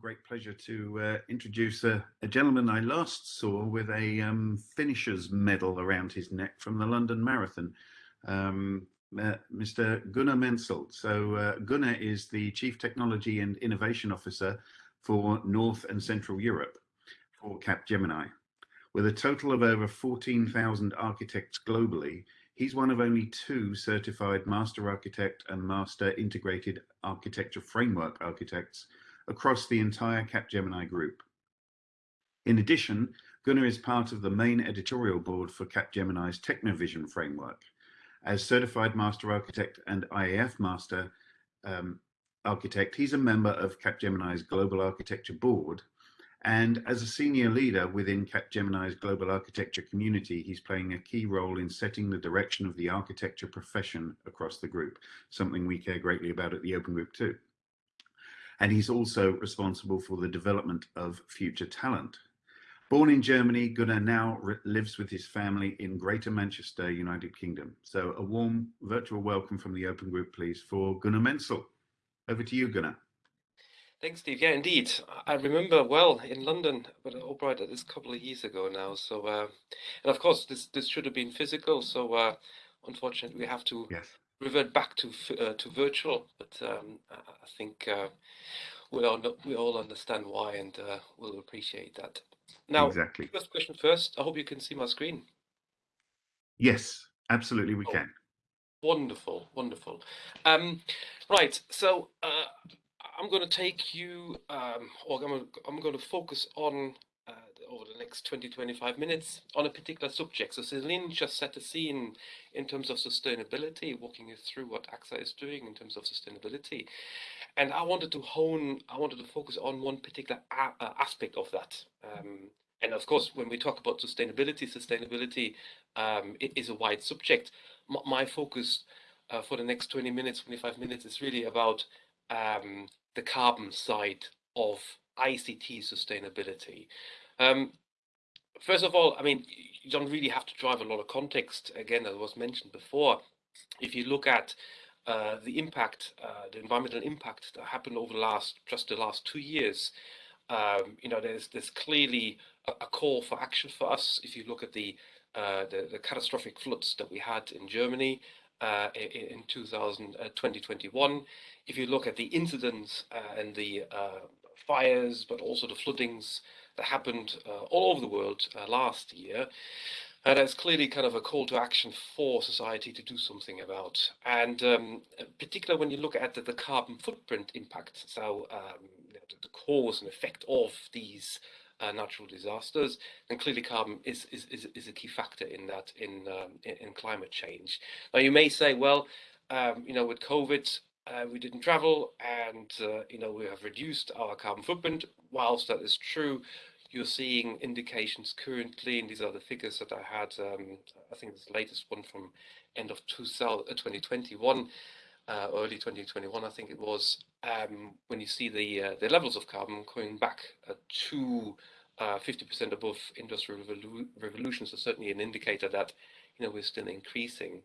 great pleasure to uh, introduce a, a, gentleman I last saw with a um, finisher's medal around his neck from the London Marathon, um, uh, Mr. Gunnar Menzel. So uh, Gunnar is the Chief Technology and Innovation Officer for North and Central Europe for Capgemini. With a total of over 14,000 architects globally, he's one of only two certified Master Architect and Master Integrated Architecture Framework architects across the entire Capgemini group. In addition, Gunnar is part of the main editorial board for Capgemini's Technovision framework. As Certified Master Architect and IAF Master um, Architect, he's a member of Capgemini's Global Architecture Board. And as a senior leader within Capgemini's global architecture community, he's playing a key role in setting the direction of the architecture profession across the group, something we care greatly about at the Open Group too and he's also responsible for the development of future talent. Born in Germany, Gunnar now lives with his family in Greater Manchester, United Kingdom. So a warm virtual welcome from the Open Group, please, for Gunnar Menzel. Over to you, Gunnar. Thanks, Steve. Yeah, indeed. I remember well in London, but Albright that is a couple of years ago now. So, uh, and of course, this this should have been physical. So, uh, unfortunately, we have to yes revert back to uh, to virtual, but um, I think uh, we all know, we all understand why, and uh, we'll appreciate that. Now, exactly. First question first. I hope you can see my screen. Yes, absolutely, we oh, can. Wonderful, wonderful. Um, right, so uh, I'm going to take you, um, or I'm, I'm going to focus on over the next 20, 25 minutes on a particular subject. So Celine just set the scene in terms of sustainability, walking you through what AXA is doing in terms of sustainability. And I wanted to hone, I wanted to focus on one particular uh, aspect of that. Um, and of course, when we talk about sustainability, sustainability um, is a wide subject. M my focus uh, for the next 20 minutes, 25 minutes is really about um, the carbon side of ICT sustainability. Um, first of all, I mean, you don't really have to drive a lot of context. Again, as was mentioned before, if you look at uh, the impact, uh, the environmental impact that happened over the last, just the last two years, um, you know, there's there's clearly a, a, call for action for us. If you look at the uh, the, the, catastrophic floods that we had in Germany uh, in, in 2000, uh, 2021, if you look at the incidents uh, and the fires, but also the floodings that happened uh, all over the world uh, last year. And it's clearly kind of a call to action for society to do something about. And um, particularly when you look at the, the carbon footprint impact, so um, the cause and effect of these uh, natural disasters, and clearly carbon is, is, is, is, a key factor in that, in, um, in, in, climate change. Now you may say, well, um, you know, with COVID, uh, we didn't travel and, uh, you know, we have reduced our carbon footprint. Whilst that is true, you're seeing indications currently, and these are the figures that I had, um, I think this latest one from end of 2021, uh, early 2021, I think it was, um, when you see the uh, the levels of carbon going back uh, to 50% above industrial revolu revolution, so certainly an indicator that you know we're still increasing.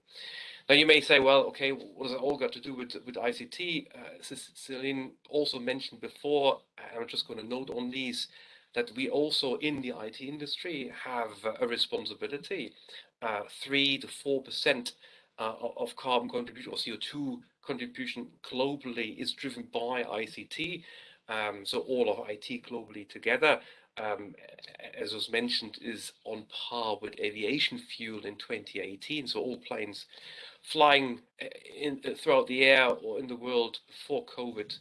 Now you may say, well, okay, what does it all got to do with with ICT? Uh, Celine also mentioned before, I'm just going to note on these that we also in the IT industry have a responsibility. Uh, three to four percent uh, of carbon contribution or CO2 contribution globally is driven by ICT. Um, so all of IT globally together, um, as was mentioned, is on par with aviation fuel in 2018. So all planes flying uh, in, uh, throughout the air or in the world before COVID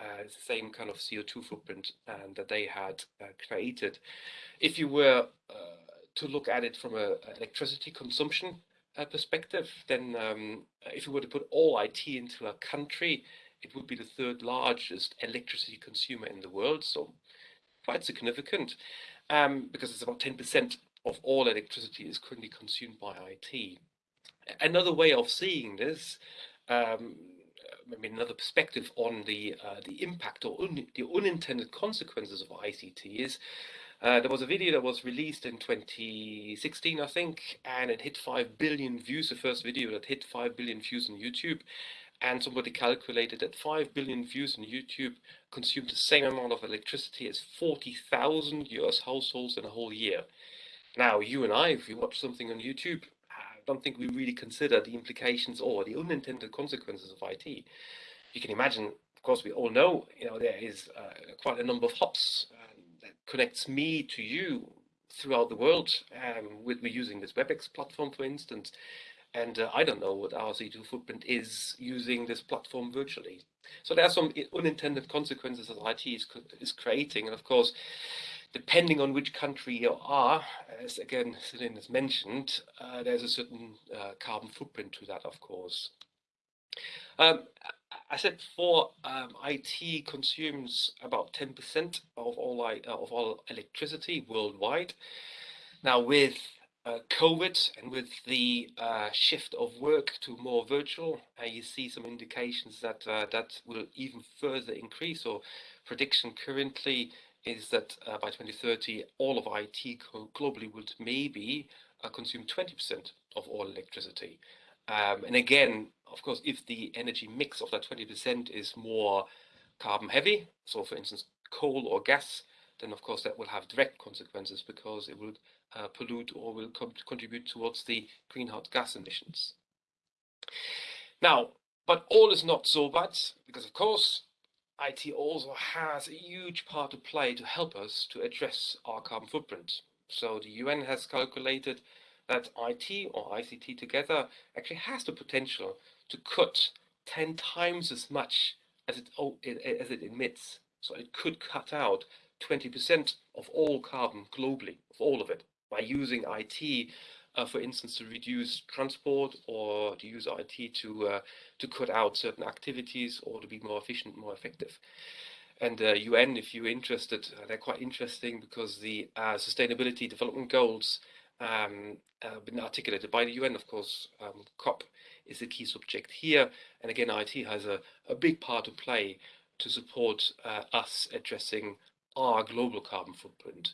uh, the same kind of CO2 footprint um, that they had uh, created. If you were uh, to look at it from an electricity consumption uh, perspective, then um, if you were to put all IT into a country, it would be the third largest electricity consumer in the world. So quite significant um, because it's about 10% of all electricity is currently consumed by IT. Another way of seeing this um, maybe another perspective on the uh, the impact or un the unintended consequences of ICT is uh, there was a video that was released in 2016, I think, and it hit 5 billion views, the first video that hit 5 billion views on YouTube. and somebody calculated that 5 billion views on YouTube consume the same amount of electricity as 40,000 US households in a whole year. Now, you and I, if we watch something on YouTube, don't think we really consider the implications or the unintended consequences of IT. You can imagine, of course, we all know, you know, there is uh, quite a number of hops um, that connects me to you throughout the world. Um, we're using this WebEx platform, for instance, and uh, I don't know what our CO2 footprint is using this platform virtually. So there are some unintended consequences that IT is, is creating. And of course, depending on which country you are, as again, Celine has mentioned, uh, there's a certain uh, carbon footprint to that, of course. Um, I said before, um, IT consumes about 10% of all, uh, of all electricity worldwide. Now, with uh, COVID and with the uh, shift of work to more virtual, uh, you see some indications that that will even further increase. Or prediction currently is that uh, by 2030, all of IT globally would maybe uh, consume 20% of all electricity. Um, and again, of course, if the energy mix of that 20% is more carbon heavy, so for instance, coal or gas, then of course that will have direct consequences because it will uh, pollute or will contribute towards the greenhouse gas emissions. Now, but all is not so bad because of course IT also has a huge part to play to help us to address our carbon footprint. So the UN has calculated that IT or ICT together actually has the potential to cut 10 times as much as it, as it emits. So it could cut out 20% of all carbon globally, of all of it, by using IT, for instance, to reduce transport or to use IT to uh, to cut out certain activities or to be more efficient, more effective. And uh, UN, if you're interested, uh, they're quite interesting because the uh, Sustainability Development Goals um, uh, been articulated by the UN, of course, um, COP is the key subject here. And again, IT has a, a big part to play to support uh, us addressing our global carbon footprint.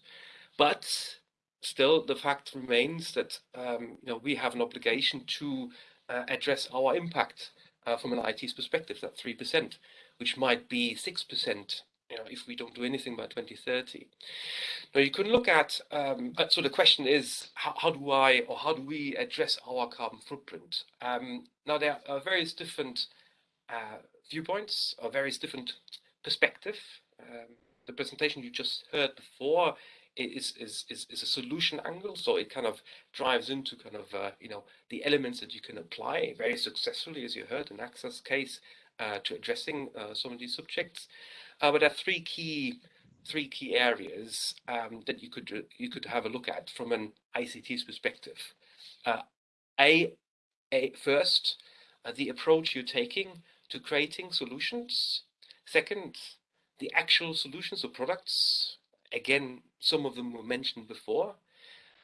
But still, the fact remains that um, you know we have an obligation to uh, address our impact uh, from an IT's perspective, that three percent, which might be six percent. You know, if we don't do anything by 2030. Now you can look at, um, so the question is, how, how, do I, or how do we address our carbon footprint? Um, now there are various different uh, viewpoints, or various different perspective. Um, the presentation you just heard before is, is, is, is a solution angle. So it kind of drives into kind of, uh, you know, the elements that you can apply very successfully, as you heard, in AXA's case uh, to addressing uh, some of these subjects. Uh, but there are three key three key areas um, that you could you could have a look at from an ICT's perspective. Uh, a, a first, uh, the approach you're taking to creating solutions. Second, the actual solutions or products. Again, some of them were mentioned before.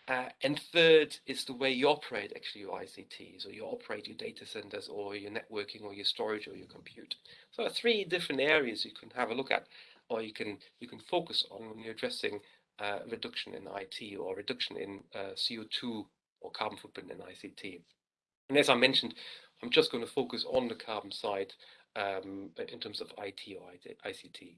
Uh, and third is the way you operate actually your ICTs or you operate your data centers or your networking or your storage or your compute. So three different areas you can have a look at or you can you can focus on when you're addressing uh, reduction in IT or reduction in uh, CO2 or carbon footprint in ICT. And as I mentioned, I'm just going to focus on the carbon side um, in terms of IT or ICT.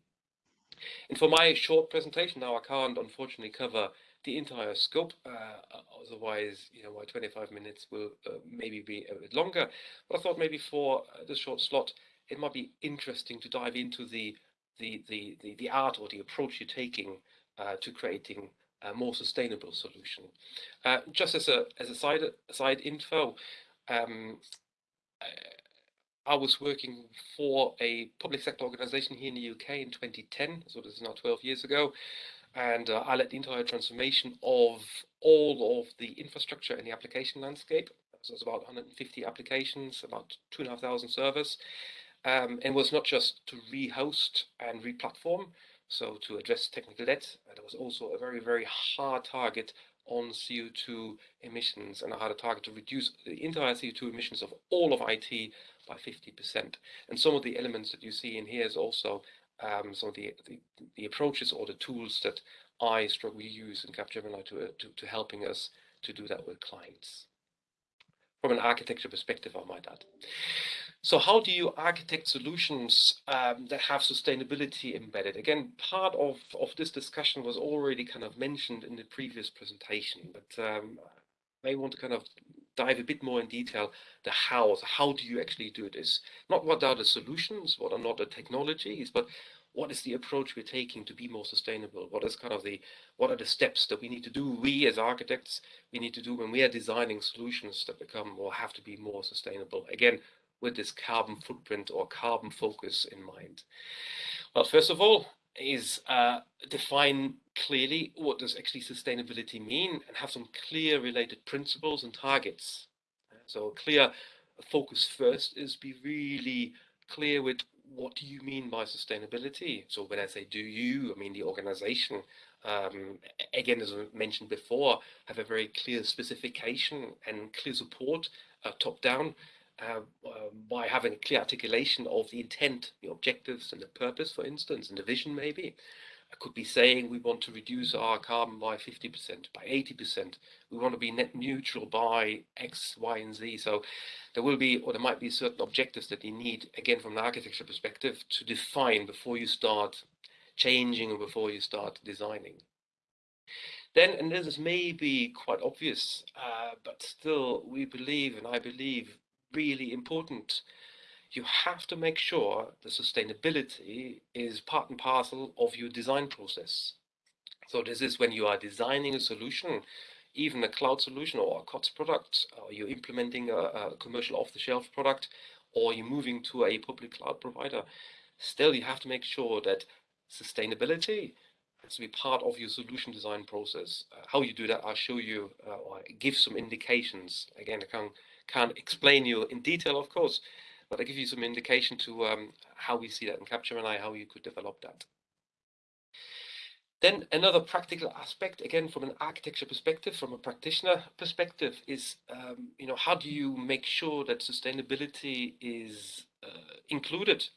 And for my short presentation now, I can't unfortunately cover the entire scope. Uh, otherwise, you know, my 25 minutes will uh, maybe be a bit longer. But I thought maybe for uh, this short slot, it might be interesting to dive into the the the the, the art or the approach you're taking uh, to creating a more sustainable solution. Uh, just as a as a side side info. Um, I was working for a public sector organization here in the UK in 2010, so this is now 12 years ago, and uh, I led the entire transformation of all of the infrastructure and the application landscape. So it's about 150 applications, about 2,500 servers, um, and was not just to rehost and replatform, so to address technical debt, there was also a very, very hard target on CO2 emissions and I had a target to reduce the entire CO2 emissions of all of IT by 50%. And some of the elements that you see in here is also um, some of the, the, the, approaches or the tools that I strongly use in Capgemini to, uh, to, to helping us to do that with clients. From an architecture perspective, I might add. So how do you architect solutions um, that have sustainability embedded? Again, part of, of this discussion was already kind of mentioned in the previous presentation, but um, I may want to kind of dive a bit more in detail the how. So how do you actually do this? Not what are the solutions, what are not the technologies, but what is the approach we're taking to be more sustainable? What is kind of the what are the steps that we need to do? We as architects, we need to do when we are designing solutions that become or have to be more sustainable. Again, with this carbon footprint or carbon focus in mind. Well, first of all, is uh, define clearly what does actually sustainability mean and have some clear related principles and targets. So clear focus first is be really clear with what do you mean by sustainability? So when I say do you, I mean the organization. Um, again, as I mentioned before, have a very clear specification and clear support uh, top down um, by having a clear articulation of the intent, the objectives and the purpose, for instance, and the vision maybe. I could be saying we want to reduce our carbon by 50%, by 80%. We want to be net neutral by X, Y, and Z. So there will be, or there might be certain objectives that you need, again, from an architecture perspective, to define before you start changing or before you start designing. Then, and this is maybe quite obvious, uh, but still we believe, and I believe really important. You have to make sure the sustainability is part and parcel of your design process. So this is when you are designing a solution, even a cloud solution or a COTS product, or you're implementing a, a commercial off-the-shelf product, or you're moving to a public cloud provider, still you have to make sure that sustainability has to be part of your solution design process. Uh, how you do that, I'll show you uh, or give some indications. Again, I can can't explain you in detail, of course, but I give you some indication to um, how we see that in capture Capgemini, how you could develop that. Then another practical aspect, again, from an architecture perspective, from a practitioner perspective, is um, you know how do you make sure that sustainability is uh, included?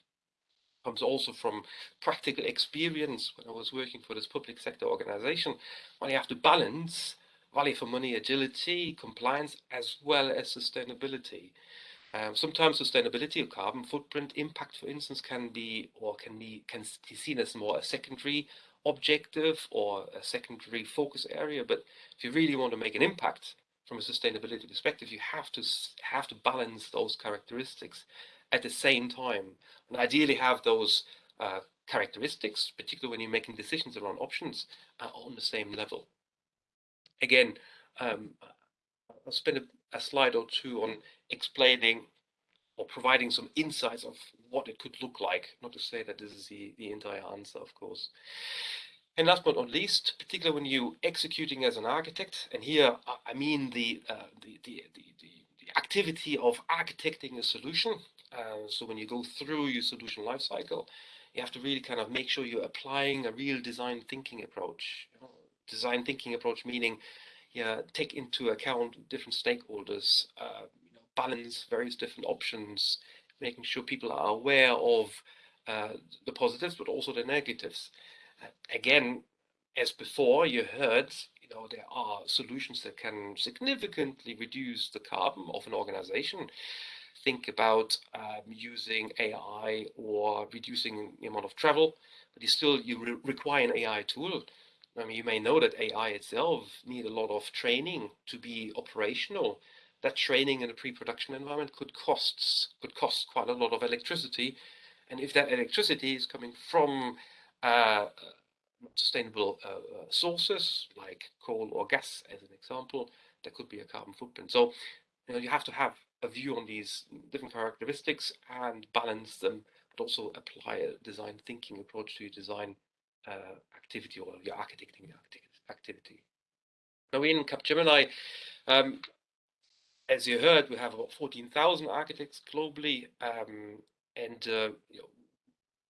Comes also from practical experience when I was working for this public sector organization, when you have to balance value for money, agility, compliance, as well as sustainability. Um, sometimes sustainability or carbon footprint impact, for instance, can be or can be can be seen as more a secondary objective or a secondary focus area. But if you really want to make an impact from a sustainability perspective, you have to have to balance those characteristics at the same time, and ideally have those uh, characteristics, particularly when you're making decisions around options, uh, on the same level again, um, I'll spend a, a, slide or two on explaining or providing some insights of what it could look like. Not to say that this is the, the entire answer, of course. And last but not least, particularly when you're executing as an architect, and here I mean the, uh, the, the, the, the, activity of architecting a solution. Uh, so when you go through your solution lifecycle, you have to really kind of make sure you're applying a real design thinking approach. You know, design thinking approach, meaning yeah, take into account different stakeholders, uh, you know, balance various different options, making sure people are aware of uh, the positives, but also the negatives. Uh, again, as before, you heard, you know, there are solutions that can significantly reduce the carbon of an organization. Think about um, using AI or reducing the amount of travel, but you still you re require an AI tool I mean, you may know that AI itself need a lot of training to be operational. That training in a pre-production environment could costs could cost quite a lot of electricity, and if that electricity is coming from uh, sustainable uh, uh, sources like coal or gas, as an example, there could be a carbon footprint. So, you know, you have to have a view on these different characteristics and balance them, but also apply a design thinking approach to your design uh, activity or your architecting activity. Now we in Capgemini, um, as you heard, we have about 14,000 architects globally, um, and uh, you know,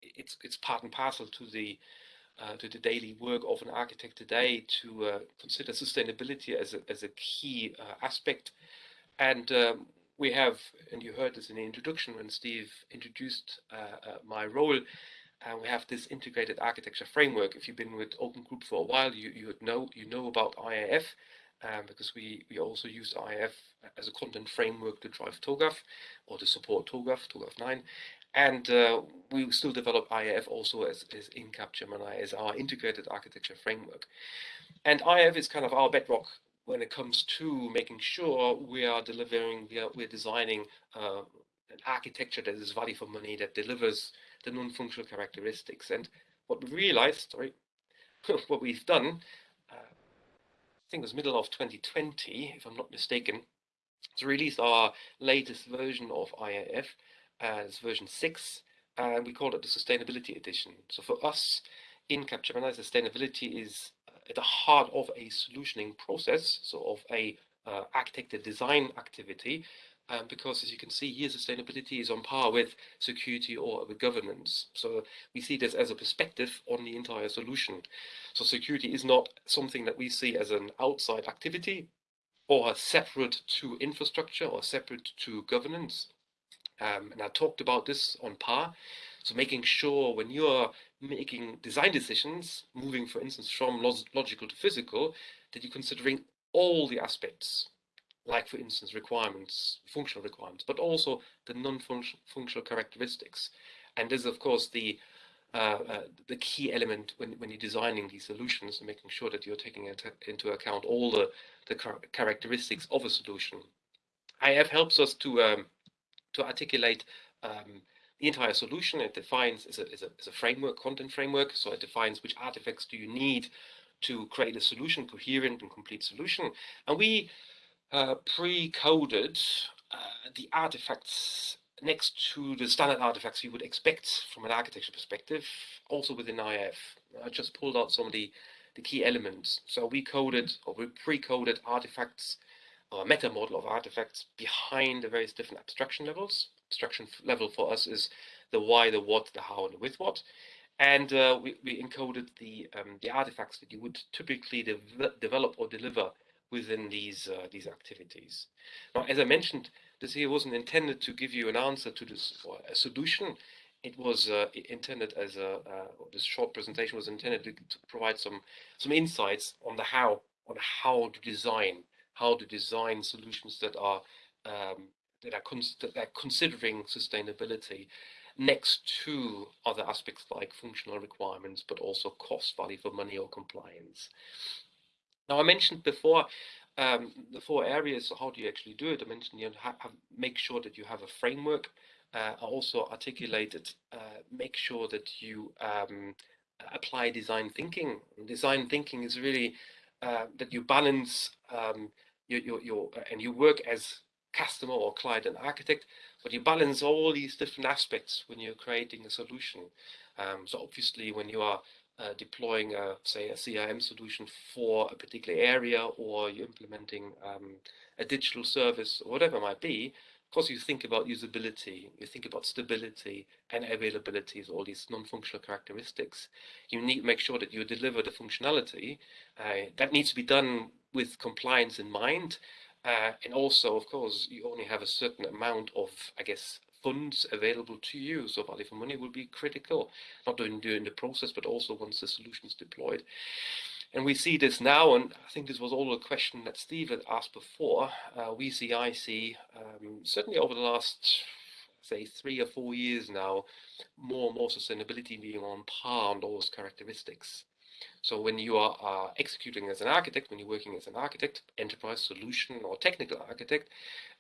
it's it's part and parcel to the uh, to the daily work of an architect today to uh, consider sustainability as a as a key uh, aspect. And um, we have, and you heard this in the introduction when Steve introduced uh, uh, my role and we have this integrated architecture framework. If you've been with Open Group for a while, you you know you know about IAF, um, because we, we also use IAF as a content framework to drive TOGAF or to support TOGAF, TOGAF 9. And uh, we still develop IAF also as, as in Capgemini as our integrated architecture framework. And IAF is kind of our bedrock when it comes to making sure we are delivering, we are, we're designing uh, an architecture that is value for money, that delivers the non-functional characteristics. And what we realized, sorry, what we've done, uh, I think it was middle of 2020, if I'm not mistaken, to release our latest version of IAF as version 6, and we call it the Sustainability Edition. So for us in Capgemini, sustainability is at the heart of a solutioning process, so of a uh, architected design activity, um, because as you can see here, sustainability is on par with security or with governance. So we see this as a perspective on the entire solution. So security is not something that we see as an outside activity or separate to infrastructure or separate to governance. Um, and I talked about this on par. So making sure when you're making design decisions, moving, for instance, from log logical to physical, that you're considering all the aspects, like, for instance, requirements, functional requirements, but also the non-functional characteristics. And this is, of course, the uh, uh, the key element when, when you're designing these solutions and making sure that you're taking into account all the, the characteristics of a solution. IAF helps us to um, to articulate um, the entire solution. It defines as a, as, a, as a framework, content framework. So it defines which artifacts do you need to create a solution, coherent and complete solution. And we uh, pre-coded uh, the artifacts next to the standard artifacts you would expect from an architecture perspective, also within IAF. I just pulled out some of the, the key elements. So we coded or we pre-coded artifacts or a meta model of artifacts behind the various different abstraction levels. Abstraction level for us is the why, the what, the how, and the with what. And uh, we, we encoded the um, the artifacts that you would typically de develop or deliver within these uh, these activities. Now, as I mentioned, this here wasn't intended to give you an answer to this or a solution. It was uh, intended as a uh, this short presentation was intended to, to, provide some some insights on the how on how to design how to design solutions that are um, that are, that are considering sustainability next to other aspects like functional requirements, but also cost value for money or compliance. Now, I mentioned before um, the four areas. So how do you actually do it? I mentioned you have, have make sure that you have a framework. Uh, also articulated uh, make sure that you um, apply design thinking. Design thinking is really uh, that you balance um, your, your, your and you work as customer or client and architect, but you balance all these different aspects when you're creating a solution. Um, so obviously when you are uh, deploying, a, say, a CRM solution for a particular area, or you're implementing um, a digital service, or whatever it might be, of course, you think about usability, you think about stability and availability, all these non-functional characteristics. You need to make sure that you deliver the functionality. Uh, that needs to be done with compliance in mind. Uh, and also, of course, you only have a certain amount of, I guess, funds available to you. So value for money will be critical, not only during the process, but also once the solution is deployed. And we see this now, and I think this was all a question that Steve had asked before. Uh, we see, I see, um, certainly over the last, say, three or four years now, more and more sustainability being on par on those characteristics. So when you are uh, executing as an architect, when you're working as an architect, enterprise solution or technical architect,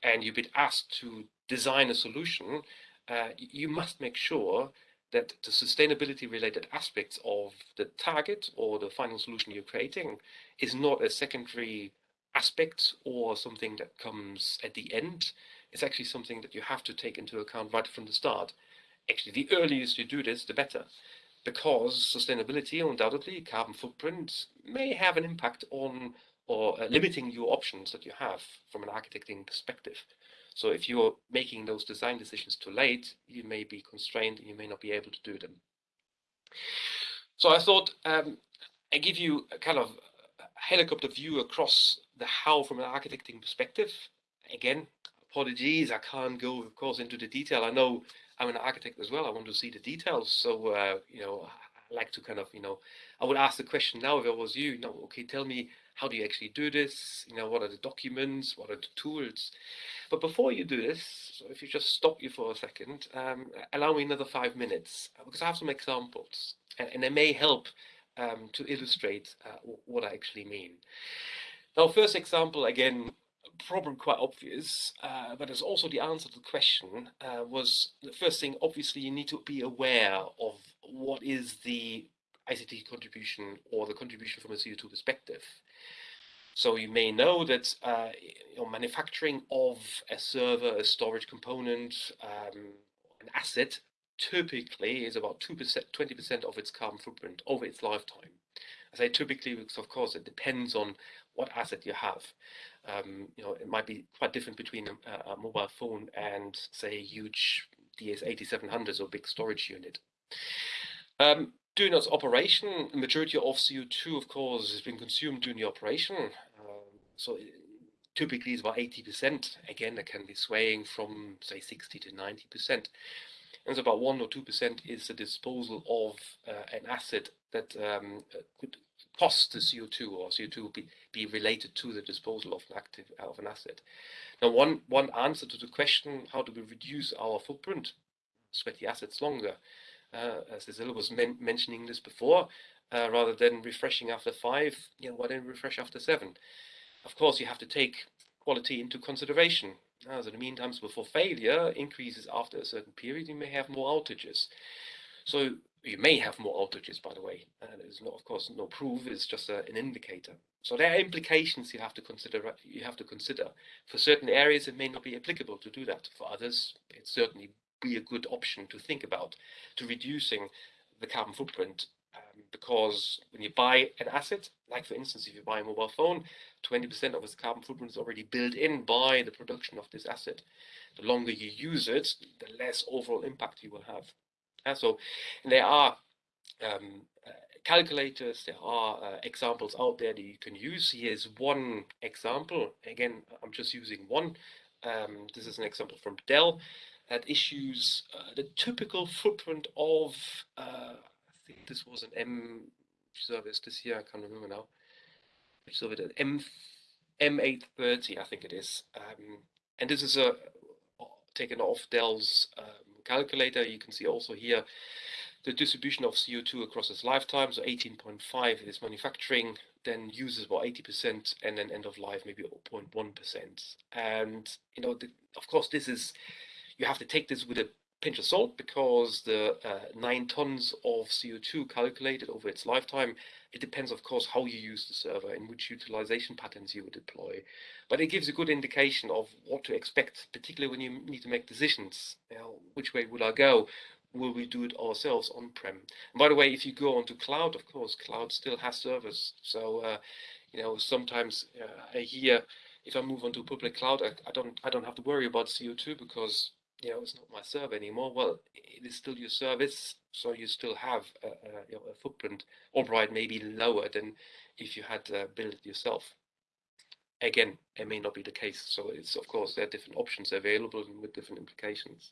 and you've been asked to design a solution, uh, you must make sure that the sustainability related aspects of the target or the final solution you're creating is not a secondary aspect or something that comes at the end. It's actually something that you have to take into account right from the start. Actually, the earliest you do this, the better because sustainability, undoubtedly, carbon footprint may have an impact on or uh, limiting your options that you have from an architecting perspective. So if you're making those design decisions too late, you may be constrained and you may not be able to do them. So I thought um, I give you a kind of helicopter view across the how from an architecting perspective. Again, apologies, I can't go, of course, into the detail. I know I'm an architect as well. I want to see the details. So, uh, you know, I like to kind of, you know, I would ask the question now if I was you, you know, okay, tell me how do you actually do this? You know, what are the documents? What are the tools? But before you do this, so if you just stop you for a second, um, allow me another five minutes uh, because I have some examples and, and they may help um, to illustrate uh, what I actually mean. Now, first example, again, probably quite obvious, uh, but it's also the answer to the question, uh, was the first thing, obviously, you need to be aware of what is the ICT contribution or the contribution from a CO2 perspective. So you may know that uh, manufacturing of a server, a storage component, um, an asset typically is about 2%, 20% of its carbon footprint over its lifetime. I say typically because of course it depends on what asset you have. Um, you know, it might be quite different between a, a mobile phone and say a huge DS8700s or big storage unit. Um, during its operation, the majority of CO2, of course, has been consumed during the operation. Um, so it, typically it's about 80%. Again, that can be swaying from say 60 to 90% and so about one or two percent is the disposal of uh, an asset that um, uh, could cost the CO2 or CO2 be, be related to the disposal of an active of an asset. Now, one one answer to the question, how do we reduce our footprint, sweaty assets longer? Uh, as Cecilia was men mentioning this before, uh, rather than refreshing after five, you know, why don't refresh after seven? Of course, you have to take quality into consideration. Uh, so the mean times before failure increases after a certain period, you may have more outages. So you may have more outages, by the way. And there's no, of course, no proof. It's just a, an indicator. So there are implications you have to consider. Uh, you have to consider. For certain areas, it may not be applicable to do that. For others, it certainly be a good option to think about to reducing the carbon footprint um, because when you buy an asset, like for instance, if you buy a mobile phone, 20% of its carbon footprint is already built in by the production of this asset. The longer you use it, the less overall impact you will have. So there are um, uh, calculators, there are uh, examples out there that you can use. Here's one example. Again, I'm just using one. Um, this is an example from Dell that issues uh, the typical footprint of uh, think this was an M service this year. I can't remember now. Which service it M M830, I think it is. Um, and this is a taken off Dell's um, calculator. You can see also here the distribution of CO2 across its lifetime. So 18.5 is manufacturing, then uses about 80%, and then end of life maybe 0.1%. And you know, the, of course, this is you have to take this with a pinch of salt because the uh, nine tons of CO2 calculated over its lifetime, it depends, of course, how you use the server and which utilization patterns you would deploy. But it gives a good indication of what to expect, particularly when you need to make decisions. You know, which way would I go? Will we do it ourselves on-prem? By the way, if you go onto cloud, of course, cloud still has servers. So, uh, you know, sometimes uh, I hear if I move onto public cloud, I, I don't I don't have to worry about CO2 because you know, it's not my server anymore. Well, it is still your service, so you still have a, a, you know, a footprint, albeit maybe lower than if you had uh, built it yourself. Again, it may not be the case. So it's of course there are different options available with different implications.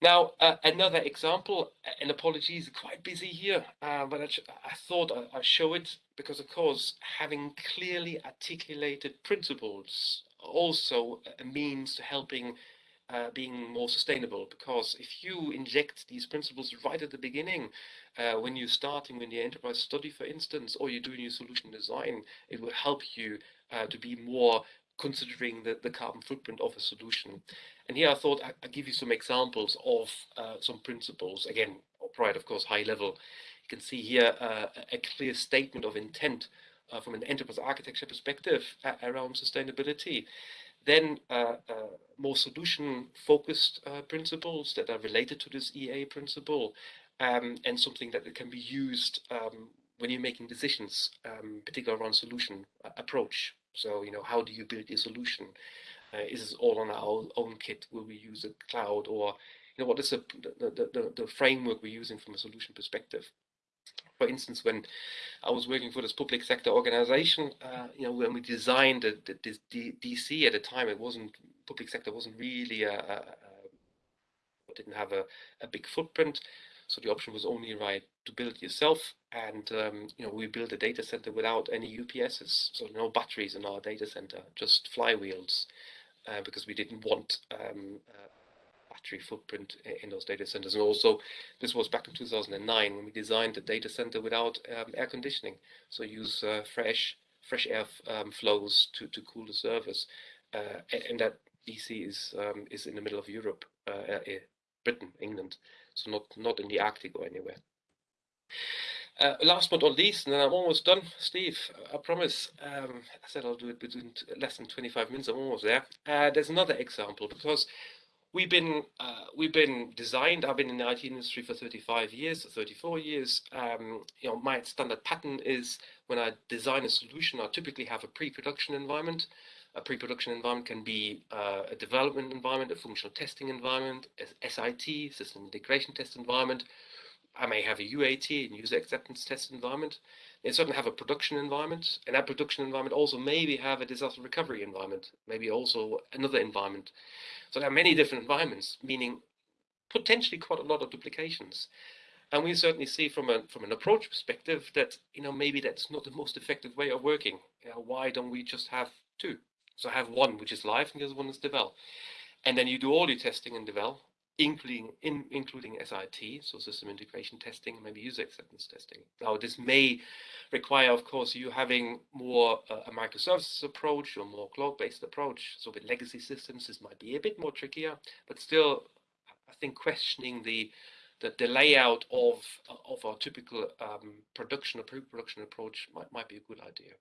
Now, uh, another example, and apologies, quite busy here, uh, but I, I thought I, would show it because, of course, having clearly articulated principles also means to helping uh, being more sustainable because if you inject these principles right at the beginning uh, when you're starting with your enterprise study for instance or you're doing your solution design it will help you uh, to be more considering the, the carbon footprint of a solution. And here I thought I, would give you some examples of uh, some principles. Again right of course high level. You can see here uh, a clear statement of intent uh, from an enterprise architecture perspective around sustainability then uh, uh, more solution-focused uh, principles that are related to this EA principle, um, and something that can be used um, when you're making decisions, um, particularly around solution approach. So, you know, how do you build your solution? Uh, is this all on our own kit? Will we use a cloud or, you know, what is the, the, the, the framework we're using from a solution perspective? For instance, when I was working for this public sector organization, uh, you know, when we designed the, the, the, DC at the time, it wasn't public sector wasn't really a, a, a didn't have a, a big footprint. So the option was only right to build yourself. And um, you know, we built a data center without any UPSs, so no batteries in our data center, just flywheels, uh, because we didn't want um, uh, battery footprint in those data centers. And also, this was back in 2009 when we designed the data center without um, air conditioning, so use uh, fresh fresh air um, flows to, to cool the servers. Uh, and that DC is um, is in the middle of Europe, uh, uh, Britain, England, so not not in the Arctic or anywhere. Uh, last but not least, and then I'm almost done, Steve. I promise. Um, I said I'll do it within less than 25 minutes. I'm almost there. Uh, there's another example because we've been uh, we've been designed. I've been in the IT industry for 35 years, 34 years. Um, you know, my standard pattern is when I design a solution, I typically have a pre-production environment. A pre-production environment can be uh, a development environment, a functional testing environment, a SIT, system integration test environment. I may have a UAT, user acceptance test environment. They certainly have a production environment, and that production environment also maybe have a disaster recovery environment, maybe also another environment. So there are many different environments, meaning potentially quite a lot of duplications. And we certainly see from a from an approach perspective that you know maybe that's not the most effective way of working. You know, why don't we just have two? So have one which is live and the other one is devel. And then you do all your testing in devel, including in, including SIT, so system integration testing, maybe user acceptance testing. Now this may require, of course, you having more uh, a microservices approach or more cloud-based approach. So with legacy systems, this might be a bit more trickier, but still, I think questioning the the, the layout of of our typical um, production or pre-production approach might, might be a good idea.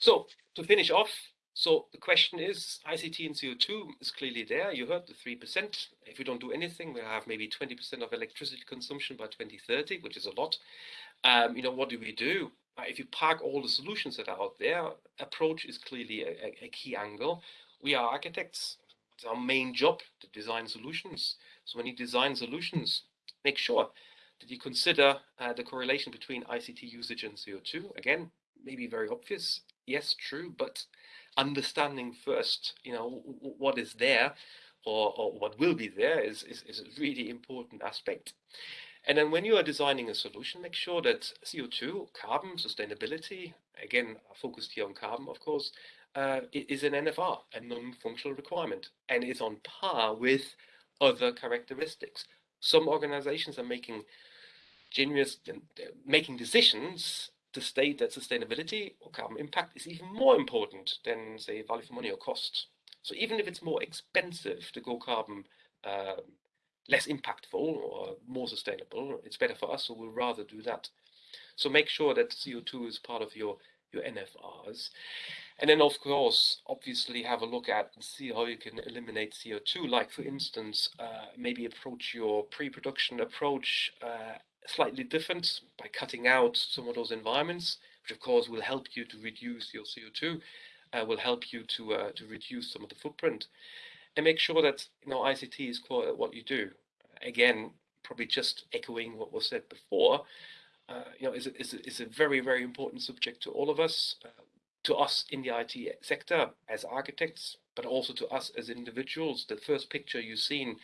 So to finish off, so the question is, ICT and CO2 is clearly there. You heard the 3%. If we don't do anything, we'll have maybe 20% of electricity consumption by 2030, which is a lot. Um, you know, what do we do? Uh, if you park all the solutions that are out there, approach is clearly a, a key angle. We are architects. It's our main job to design solutions. So when you design solutions, make sure that you consider uh, the correlation between ICT usage and CO2. Again, maybe very obvious. Yes, true, but understanding first, you know, what is there or, or what will be there is, is, is a really important aspect. And then when you are designing a solution, make sure that CO2, carbon, sustainability, again, focused here on carbon, of course, uh, is an NFR, a non-functional requirement, and is on par with other characteristics. Some organizations are making generous, making decisions to state that sustainability or carbon impact is even more important than, say, value for money or cost. So even if it's more expensive to go carbon uh, less impactful or more sustainable, it's better for us, so we'll rather do that. So make sure that CO2 is part of your, your NFRs. And then, of course, obviously have a look at and see how you can eliminate CO2. Like, for instance, uh, maybe approach your pre-production approach uh, slightly different by cutting out some of those environments, which of course will help you to reduce your CO2, uh, will help you to uh, to reduce some of the footprint, and make sure that you know ICT is core at what you do. Again, probably just echoing what was said before. Uh, you know, is a, is, a, is a very very important subject to all of us, uh, to us in the IT sector as architects, but also to us as individuals. The first picture you've seen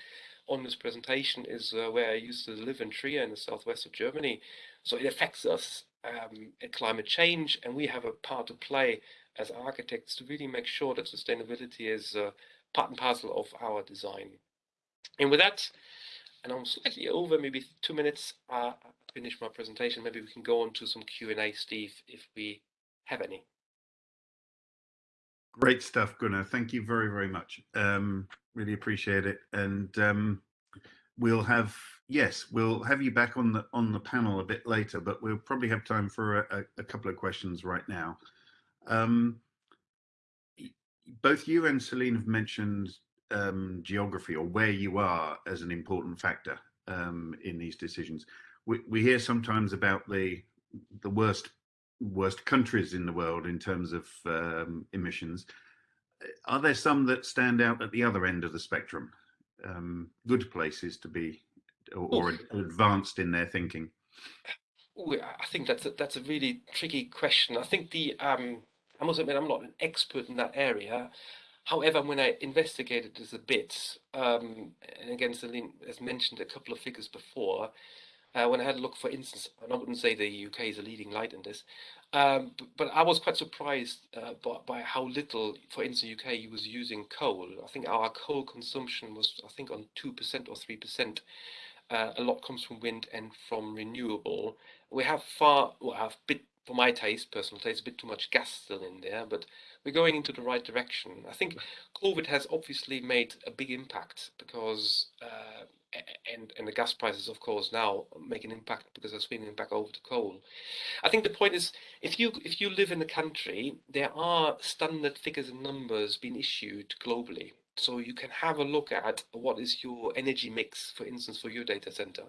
on this presentation is uh, where I used to live in Trier in the southwest of Germany. So it affects us um, at climate change, and we have a part to play as architects to really make sure that sustainability is uh, part and parcel of our design. And with that, and I'm slightly over, maybe two minutes, uh, finish my presentation. Maybe we can go on to some Q&A, Steve, if we have any. Great stuff, Gunnar. Thank you very, very much. Um, really appreciate it. And um, we'll have yes, we'll have you back on the on the panel a bit later, but we'll probably have time for a, a couple of questions right now. Um, both you and Celine have mentioned um, geography or where you are as an important factor um, in these decisions. We, we hear sometimes about the the worst worst countries in the world in terms of um, emissions. Are there some that stand out at the other end of the spectrum? Um, good places to be or, or advanced in their thinking? I think that's a, that's a really tricky question. I think the um, I must admit I'm not an expert in that area. However, when I investigated this a bit, um, and again, Celine has mentioned a couple of figures before, uh, when I had a look, for instance, and I wouldn't say the UK is a leading light in this, um, but, but, I was quite surprised uh, by, by, how little, for instance, the UK was using coal. I think our coal consumption was, I think, on 2% or 3%. Uh, a lot comes from wind and from renewable. We have far, well, have bit, for my taste, personal taste, a bit too much gas still in there, but we're going into the right direction. I think COVID has obviously made a big impact because uh, and and the gas prices, of course, now make an impact because they're swinging back over to coal. I think the point is, if you if you live in a country, there are standard figures and numbers being issued globally. So you can have a look at what is your energy mix, for instance, for your data center.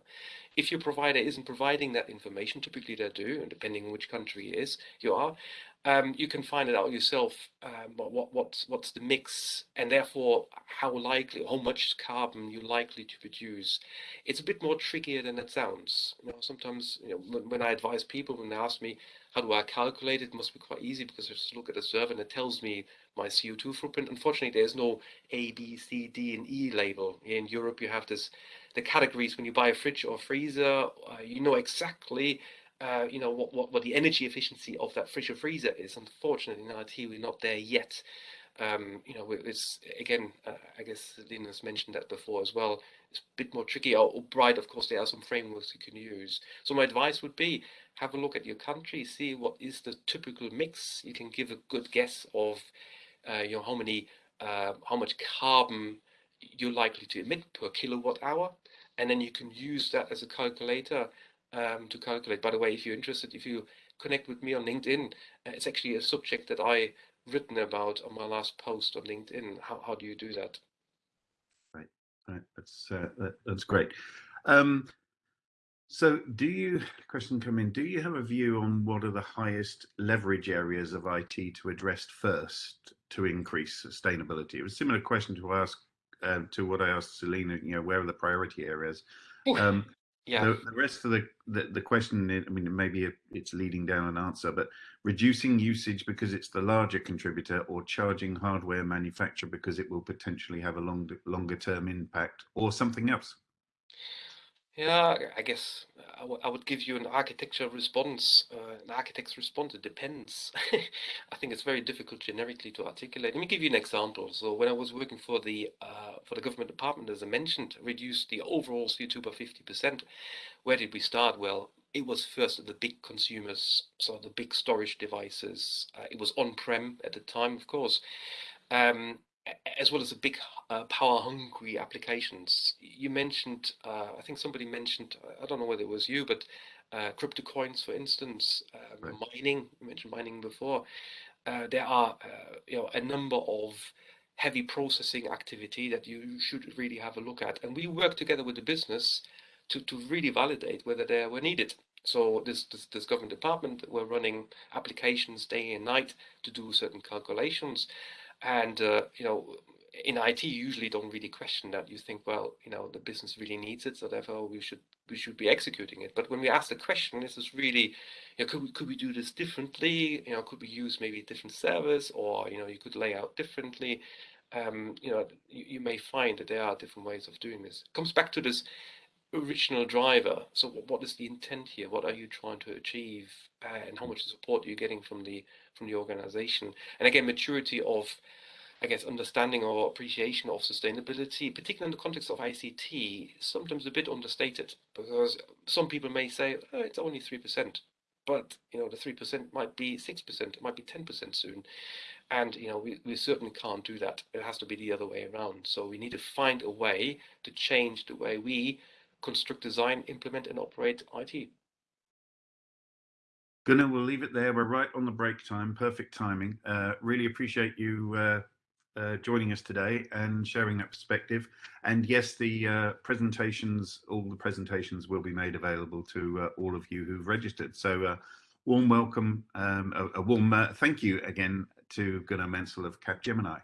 If your provider isn't providing that information, typically they do, and depending on which country it is you are, um, you can find it out yourself. Um, what what's what's the mix, and therefore how likely, how much carbon you're likely to produce. It's a bit more trickier than it sounds. You know, sometimes you know when I advise people when they ask me how do I calculate it, it must be quite easy because I just look at the server and it tells me my CO2 footprint. Unfortunately, there's no A, B, C, D, and E label. In Europe, you have this the categories when you buy a fridge or freezer. Uh, you know exactly uh, you know what, what what the energy efficiency of that fridge or freezer is. Unfortunately, in IT, we're not there yet. Um, you know, it's again, uh, I guess Linus mentioned that before as well. It's a bit more tricky. Or, or Bright, of course, there are some frameworks you can use. So my advice would be have a look at your country, see what is the typical mix. You can give a good guess of, uh, you know, how many, uh, how much carbon you're likely to emit per kilowatt hour, and then you can use that as a calculator um, to calculate. By the way, if you're interested, if you connect with me on LinkedIn, uh, it's actually a subject that I written about on my last post on LinkedIn. How, how do you do that? Right, right. That's uh, that, that's great. Um, so, do you question come in? Do you have a view on what are the highest leverage areas of IT to address first to increase sustainability? It was a similar question to ask uh, to what I asked Selena. You know, where are the priority areas? Um, yeah. The, the rest of the, the, the question, I mean, maybe it's leading down an answer, but reducing usage because it's the larger contributor, or charging hardware manufacturer because it will potentially have a longer longer term impact, or something else. Yeah, I guess I, would give you an architecture response. Uh, an architect's response, it depends. I think it's very difficult generically to articulate. Let me give you an example. So when I was working for the uh, for the government department, as I mentioned, reduced the overall CO2 by 50%. Where did we start? Well, it was first the big consumers, so the big storage devices. Uh, it was on-prem at the time, of course. Um, as well as the big uh, power hungry applications. You mentioned, uh, I think somebody mentioned, I don't know whether it was you, but uh, crypto coins, for instance, um, right. mining. You mentioned mining before. Uh, there are, uh, you know, a number of heavy processing activity that you should really have a look at, and we work together with the business to to really validate whether they were needed. So this, this, this government department, we're running applications day and night to do certain calculations. And, uh, you know, in IT, you usually don't really question that. You think, well, you know, the business really needs it, so therefore we should we should be executing it. But when we ask the question, this is really, you know, could we could we do this differently? You know, could we use maybe a different service, or you know, you could lay out differently. Um, you know, you, you may find that there are different ways of doing this. It comes back to this original driver. So what is the intent here? What are you trying to achieve? Uh, and how much support are you getting from the from the organization? And again, maturity of, I guess, understanding or appreciation of sustainability, particularly in the context of ICT, sometimes a bit understated because some people may say oh, it's only three percent, but you know the three percent might be six percent, it might be ten percent soon. And you know we, we certainly can't do that. It has to be the other way around. So we need to find a way to change the way we construct, design, implement, and operate IT. Gunnar, we'll leave it there. We're right on the break time. Perfect timing. Uh, really appreciate you uh, uh, joining us today and sharing that perspective. And yes, the uh, presentations, all the presentations will be made available to uh, all of you who've registered. So uh, warm welcome, um, a, a, warm thank you again to Gunnar Menzel of Capgemini.